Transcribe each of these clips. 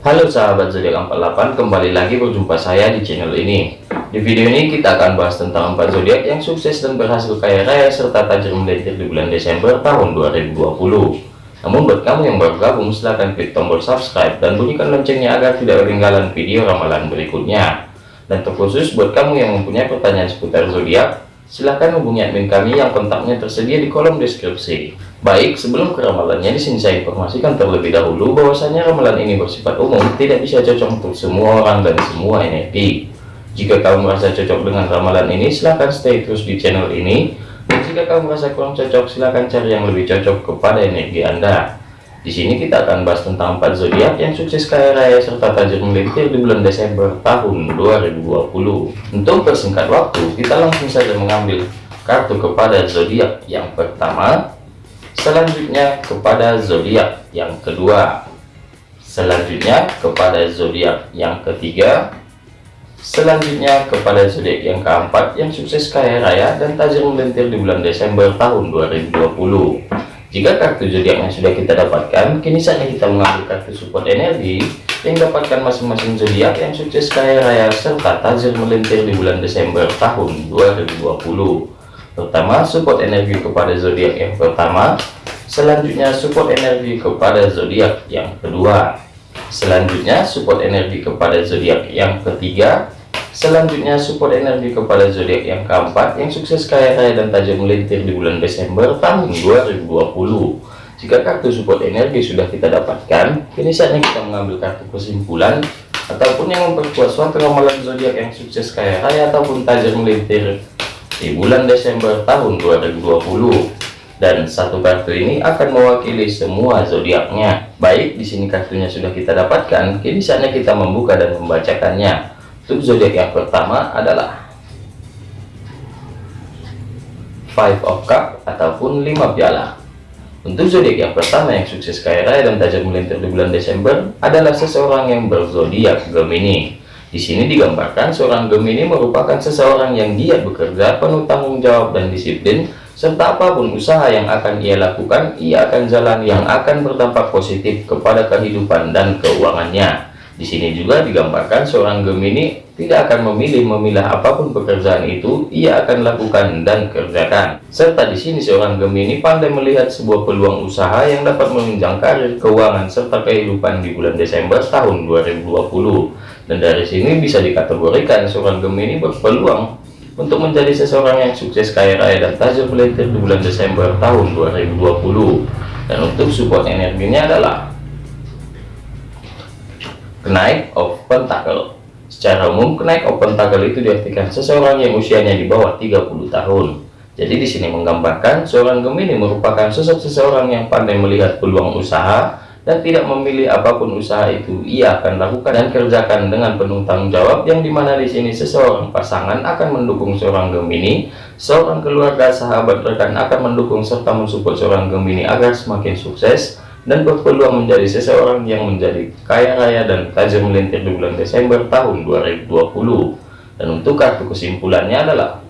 Halo sahabat zodiak 48 kembali lagi berjumpa saya di channel ini. Di video ini kita akan bahas tentang 4 zodiak yang sukses dan berhasil kaya raya serta tajir melintir di bulan Desember tahun 2020 namun buat kamu yang baru gabung silahkan klik tombol subscribe dan bunyikan loncengnya agar tidak ketinggalan video ramalan berikutnya. Dan terkhusus buat kamu yang mempunyai pertanyaan seputar zodiak silahkan hubungi admin kami yang kontaknya tersedia di kolom deskripsi. Baik, sebelum ke ramalannya di sini saya informasikan terlebih dahulu bahwasanya ramalan ini bersifat umum, tidak bisa cocok untuk semua orang dan semua energi. Jika kamu merasa cocok dengan ramalan ini, silahkan stay terus di channel ini. Dan jika kamu merasa kurang cocok, silahkan cari yang lebih cocok kepada energi Anda. Di sini kita akan bahas tentang empat zodiak yang sukses kaya raya serta tajir melintir di bulan Desember tahun 2020. Untuk persingkat waktu, kita langsung saja mengambil kartu kepada zodiak yang pertama, selanjutnya kepada zodiak yang kedua, selanjutnya kepada zodiak yang ketiga, selanjutnya kepada zodiak yang keempat yang sukses kaya raya dan tajir melintir di bulan Desember tahun 2020. Jika kartu zodiaknya sudah kita dapatkan, kini saatnya kita mengambil kartu support energi yang dapatkan masing-masing zodiak yang sukses kaya raya serta tajir melintir di bulan Desember tahun 2020. Pertama, support energi kepada zodiak yang pertama, selanjutnya support energi kepada zodiak yang kedua, selanjutnya support energi kepada zodiak yang ketiga, Selanjutnya support energi kepada zodiak yang keempat. Yang sukses kaya raya dan tajam melintir di bulan Desember tahun 2020. Jika kartu support energi sudah kita dapatkan, kini saatnya kita mengambil kartu kesimpulan ataupun yang memperkuat suatu ramalan zodiak yang sukses kaya raya ataupun tajam melintir di bulan Desember tahun 2020 dan satu kartu ini akan mewakili semua zodiaknya. Baik, di sini kartunya sudah kita dapatkan, kini saatnya kita membuka dan membacakannya. Untuk zodiak yang pertama adalah Five of Cup ataupun lima piala. Untuk zodiak yang pertama yang sukses kaya raya dan tajam melintir di bulan Desember adalah seseorang yang berzodiak Gemini. Di sini digambarkan seorang Gemini merupakan seseorang yang giat bekerja, penuh tanggung jawab dan disiplin, serta apa pun usaha yang akan ia lakukan, ia akan jalan yang akan berdampak positif kepada kehidupan dan keuangannya. Di sini juga digambarkan seorang Gemini tidak akan memilih memilah apa pun pekerjaan itu ia akan lakukan dan kerjakan. Serta di sini seorang Gemini pandai melihat sebuah peluang usaha yang dapat menunjang karir, keuangan serta kehidupan di bulan Desember tahun 2020. Dan dari sini bisa dikategorikan seorang Gemini berpeluang untuk menjadi seseorang yang sukses kaya raya dan tajam melintir di bulan Desember tahun 2020. Dan untuk support energinya adalah kenaik of pentacle secara umum kenaik of pentacle itu diartikan seseorang yang usianya di bawah 30 tahun. Jadi di sini menggambarkan seorang Gemini merupakan sosok seseorang yang pandai melihat peluang usaha dan tidak memilih apa pun usaha itu ia akan lakukan dan kerjakan dengan penuh tanggung jawab yang di mana di sini seseorang pasangan akan mendukung seorang Gemini seorang keluarga sahabat rekan akan mendukung serta mensupport seorang Gemini agar semakin sukses dan berpeluang menjadi seseorang yang menjadi kaya raya dan tajam melintir di bulan Desember tahun 2020 dan untuk kartu kesimpulannya adalah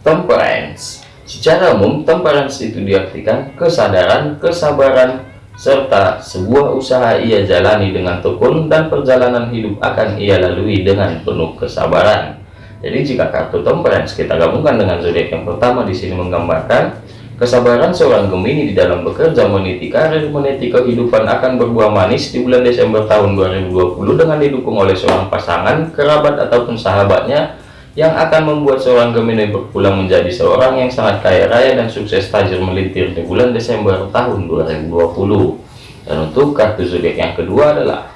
temperance. Secara umum temperance itu diartikan kesadaran kesabaran serta sebuah usaha ia jalani dengan tekun dan perjalanan hidup akan ia lalui dengan penuh kesabaran. Jadi jika kartu temperance kita gabungkan dengan zodiak yang pertama di sini menggambarkan Kesabaran seorang Gemini di dalam bekerja meniti karir, meniti kehidupan akan berbuah manis di bulan Desember tahun 2020 dengan didukung oleh seorang pasangan, kerabat ataupun sahabatnya yang akan membuat seorang Gemini berpulang menjadi seorang yang sangat kaya raya dan sukses tajir melintir di bulan Desember tahun 2020. Dan untuk kartu zodiak yang kedua adalah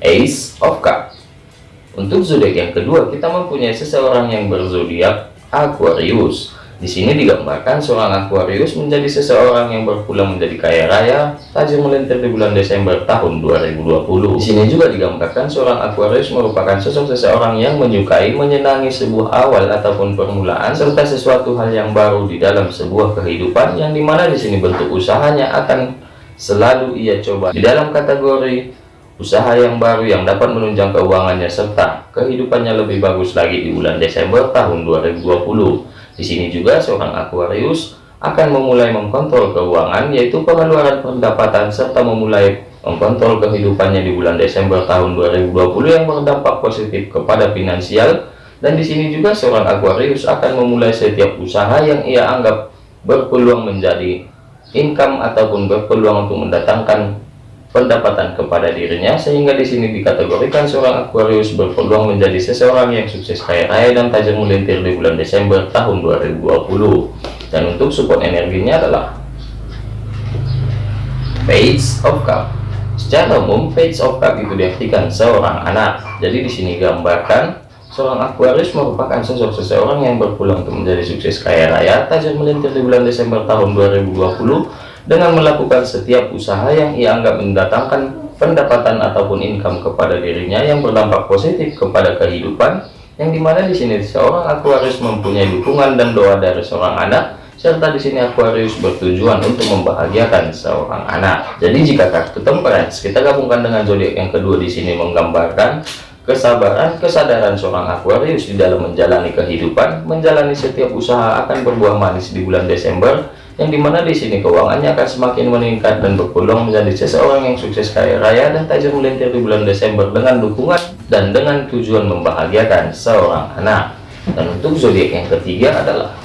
Ace of Cups. Untuk zodiak yang kedua, kita mempunyai seseorang yang berzodiak Aquarius. Di sini digambarkan seorang Aquarius menjadi seseorang yang berpulang menjadi kaya raya, tajam melintir di bulan Desember tahun 2020. Di sini juga digambarkan seorang Aquarius merupakan sosok seseorang yang menyukai, menyenangi sebuah awal ataupun permulaan, serta sesuatu hal yang baru di dalam sebuah kehidupan yang di mana di sini bentuk usahanya akan selalu ia coba di dalam kategori usaha yang baru yang dapat menunjang keuangannya serta kehidupannya lebih bagus lagi di bulan Desember tahun 2020 di sini juga seorang Aquarius akan memulai mengkontrol keuangan yaitu pengeluaran pendapatan serta memulai mengkontrol kehidupannya di bulan Desember tahun 2020 yang berdampak positif kepada finansial. Dan di sini juga seorang Aquarius akan memulai setiap usaha yang ia anggap berpeluang menjadi income ataupun berpeluang untuk mendatangkan pendapatan kepada dirinya sehingga di sini dikategorikan seorang Aquarius berpeluang menjadi seseorang yang sukses kaya raya dan tajam melintir di bulan Desember tahun 2020 dan untuk support energinya adalah Page of Cup. Secara umum Page of Cup itu diartikan seorang anak. Jadi di sini gambarkan Seorang Aquarius merupakan sosok seseorang yang berpulang untuk menjadi sukses kaya raya, tajam melintir di bulan Desember tahun 2020 dengan melakukan setiap usaha yang ia anggap mendatangkan pendapatan ataupun income kepada dirinya yang berdampak positif kepada kehidupan, yang di mana di sini seorang Aquarius mempunyai dukungan dan doa dari seorang anak, serta di sini Aquarius bertujuan untuk membahagiakan seorang anak. Jadi jika kartu temperance kita gabungkan dengan zodiak yang kedua di sini menggambarkan kesabaran kesadaran seorang Aquarius di dalam menjalani kehidupan menjalani setiap usaha akan berbuah manis di bulan Desember yang di mana di sini keuangannya akan semakin meningkat dan berpeluang menjadi seseorang yang sukses kaya raya dan tajam melintir di bulan Desember dengan dukungan dan dengan tujuan membahagiakan seorang anak dan untuk zodiak yang ketiga adalah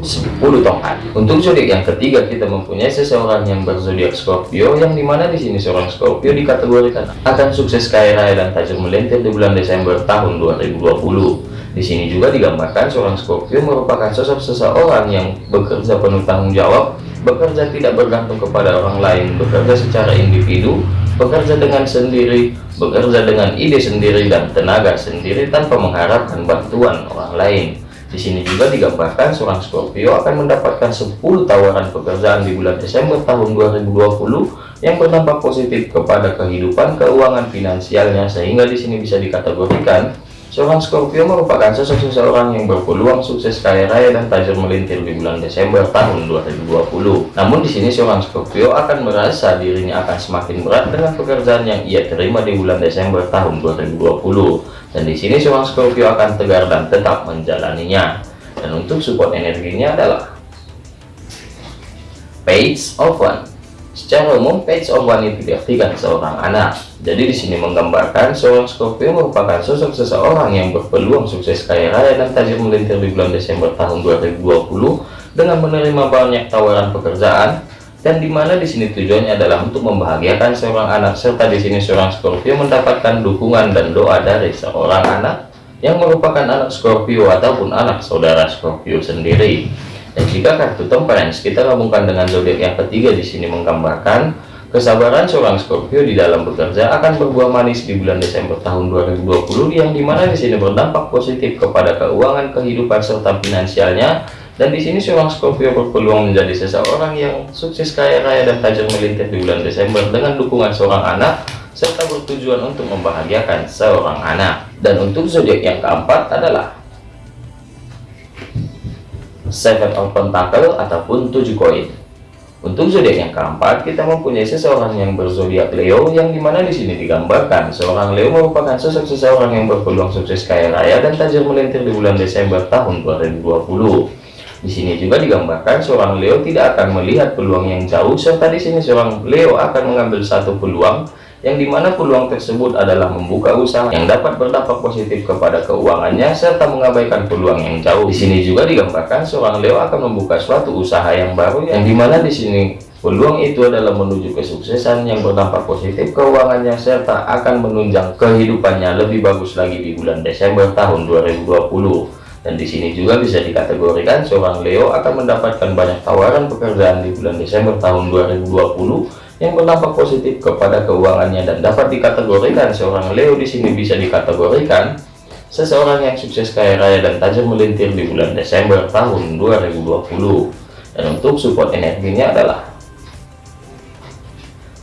10 tongkat. Untuk zodiak yang ketiga kita mempunyai seseorang yang berzodiak Scorpio yang di mana di sini seorang Scorpio dikategorikan akan sukses kaya raya dan tajam melintir di bulan Desember tahun 2020. Di sini juga digambarkan seorang Scorpio merupakan sosok seseorang yang bekerja penuh tanggung jawab, bekerja tidak bergantung kepada orang lain, bekerja secara individu, bekerja dengan sendiri, bekerja dengan ide sendiri dan tenaga sendiri tanpa mengharapkan bantuan orang lain. Di sini juga digambarkan seorang Scorpio akan mendapatkan 10 tawaran pekerjaan di bulan Desember tahun 2020 yang berdampak positif kepada kehidupan keuangan finansialnya sehingga di sini bisa dikategorikan seorang Scorpio merupakan sosok seseorang yang berpeluang sukses kaya raya dan tajam melintir di bulan Desember tahun 2020. Namun di sini seorang Scorpio akan merasa dirinya akan semakin berat dengan pekerjaan yang ia terima di bulan Desember tahun 2020 dan di sini seorang Scorpio akan tegar dan tetap menjalaninya. Dan untuk support energinya adalah page of one secara umum page one itu diartikan seorang anak. Jadi di sini menggambarkan seorang Scorpio merupakan sosok seseorang yang berpeluang sukses kaya raya dan tajam melintir di bulan Desember tahun 2020 dengan menerima banyak tawaran pekerjaan dan di mana di sini tujuannya adalah untuk membahagiakan seorang anak serta di sini seorang Scorpio mendapatkan dukungan dan doa dari seorang anak yang merupakan anak Scorpio ataupun anak saudara Scorpio sendiri dan jika kartu temperance kita gabungkan dengan zodiak yang ketiga di sini menggambarkan kesabaran seorang Scorpio di dalam bekerja akan berbuah manis di bulan Desember tahun 2020 yang di mana di sini berdampak positif kepada keuangan kehidupan serta finansialnya dan di sini seorang Scorpio berpeluang menjadi seseorang yang sukses kaya raya dan tajam melintir di bulan Desember dengan dukungan seorang anak serta bertujuan untuk membahagiakan seorang anak. Dan untuk zodiak yang keempat adalah Seven of Pentacle ataupun tujuh koin. Untuk zodiak yang keempat, kita mempunyai seseorang yang berzodiak Leo, yang di mana di sini digambarkan seorang Leo merupakan sosok seseorang yang berpeluang sukses kaya raya dan tajam melintir di bulan Desember tahun 2020. Di sini juga digambarkan seorang Leo tidak akan melihat peluang yang jauh serta di sini seorang Leo akan mengambil satu peluang yang di mana peluang tersebut adalah membuka usaha yang dapat berdampak positif kepada keuangannya serta mengabaikan peluang yang jauh. Di sini juga digambarkan seorang Leo akan membuka suatu usaha yang baru yang di mana di sini peluang itu adalah menuju kesuksesan yang berdampak positif keuangannya serta akan menunjang kehidupannya lebih bagus lagi di bulan Desember tahun 2020 dan di sini juga bisa dikategorikan seorang Leo akan mendapatkan banyak tawaran pekerjaan di bulan Desember tahun 2020 yang berdampak positif kepada keuangannya dan dapat dikategorikan seorang Leo di sini bisa dikategorikan seseorang yang sukses kaya raya dan tajam melintir di bulan Desember tahun 2020 dan untuk support energinya adalah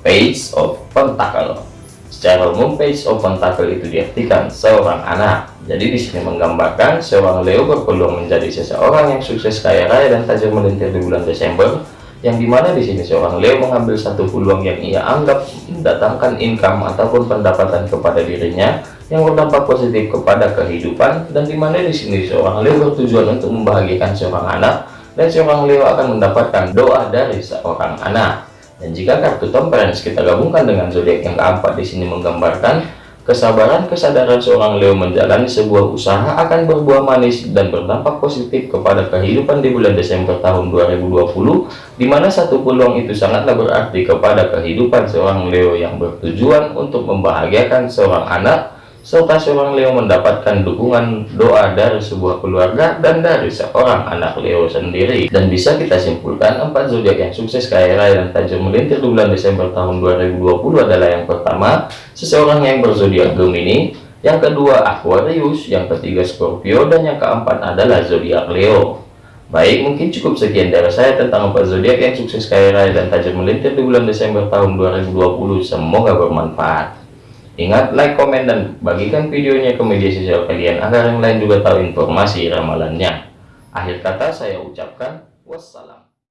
Page of Pentacle. Secara umum Page of Pentacle itu diartikan seorang anak. Jadi di sini menggambarkan seorang Leo berpeluang menjadi seseorang yang sukses kaya raya dan tajam melintir di bulan Desember yang di mana di sini seorang Leo mengambil satu peluang yang ia anggap mendatangkan income ataupun pendapatan kepada dirinya yang berdampak positif kepada kehidupan. Dan di mana di sini seorang Leo bertujuan untuk membahagiakan seorang anak dan seorang Leo akan mendapatkan doa dari seorang anak. Dan jika kartu temperance kita gabungkan dengan zodiak yang keempat di sini menggambarkan kesabaran kesadaran seorang Leo menjalani sebuah usaha akan berbuah manis dan berdampak positif kepada kehidupan di bulan Desember tahun 2020 di mana satu peluang itu sangatlah berarti kepada kehidupan seorang Leo yang bertujuan untuk membahagiakan seorang anak serta seorang Leo mendapatkan dukungan doa dari sebuah keluarga dan dari seorang anak Leo sendiri. Dan bisa kita simpulkan empat zodiak yang sukses kaya raya dan tajam melintir di bulan Desember tahun 2020 adalah yang pertama seseorang yang berzodiak Gemini. Yang kedua Aquarius. Yang ketiga Scorpio. Dan yang keempat adalah zodiak Leo. Baik, mungkin cukup sekian dari saya tentang empat zodiak yang sukses kaya raya dan tajam melintir di bulan Desember tahun 2020. Semoga bermanfaat. Ingat like, komen, dan bagikan videonya ke media sosial kalian agar yang lain juga tahu informasi ramalannya. Akhir kata saya ucapkan wassalam.